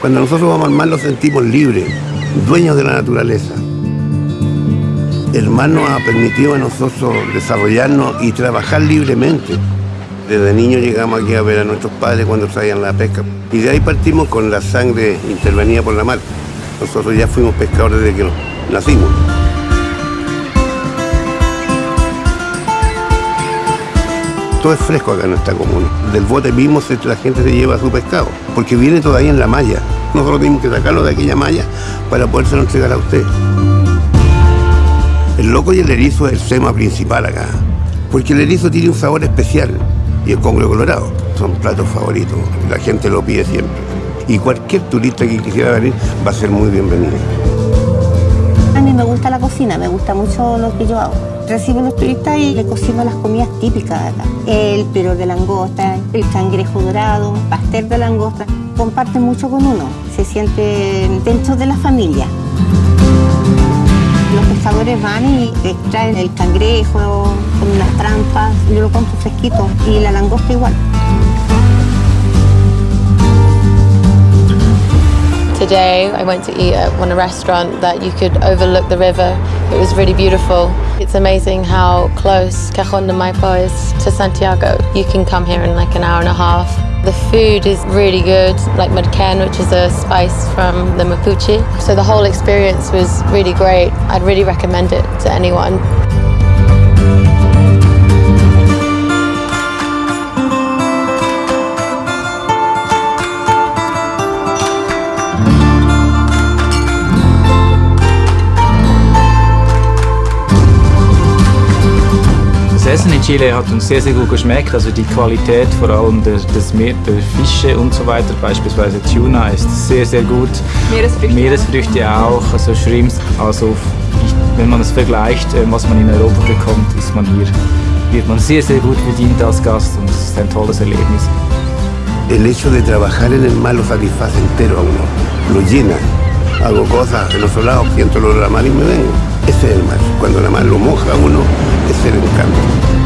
Cuando nosotros vamos al mar lo sentimos libres, dueños de la naturaleza. El mar nos ha permitido a nosotros desarrollarnos y trabajar libremente. Desde niños llegamos aquí a ver a nuestros padres cuando salían la pesca. Y de ahí partimos con la sangre intervenida por la mar. Nosotros ya fuimos pescadores desde que nacimos. Todo es fresco acá en esta comuna. Del bote mismo la gente se lleva su pescado, porque viene todavía en la malla. Nosotros tenemos que sacarlo de aquella malla para podérselo entregar a usted. El loco y el erizo es el tema principal acá, porque el erizo tiene un sabor especial y el congrio colorado son platos favoritos, la gente lo pide siempre. Y cualquier turista que quisiera venir va a ser muy bienvenido. A mí me gusta la cocina, me gusta mucho lo que yo hago. Recibo a los turistas y le cocino las comidas típicas de acá. El pero de langosta, el cangrejo dorado, pastel de langosta. Comparten mucho con uno, se sienten dentro de la familia. Los pescadores van y extraen el cangrejo con unas trampas, yo lo compro fresquito y la langosta igual. Today I went to eat at one restaurant that you could overlook the river. It was really beautiful. It's amazing how close Cajon de Maipo is to Santiago. You can come here in like an hour and a half. The food is really good, like mudken, which is a spice from the Mapuche. So the whole experience was really great. I'd really recommend it to anyone. Essen in Chile hat uns sehr, sehr gut geschmeckt. Also die Qualität vor allem der, des Meer, der Fische und so weiter, beispielsweise Tuna, ist sehr, sehr gut. Meeresfrüchte, Meeresfrüchte auch, also Shrimps. Also wenn man es vergleicht, äh, was man in Europa bekommt, ist man hier, wird man sehr, sehr gut bedient als Gast und es ist ein tolles Erlebnis. El hecho de trabajar en el mar lo satisface entero a uno, lo llena. Hago cosas en otro lado, siento el olor a la mar y me vengo. Ese es el mar. Cuando la mar lo moja a uno, ese es el encanto.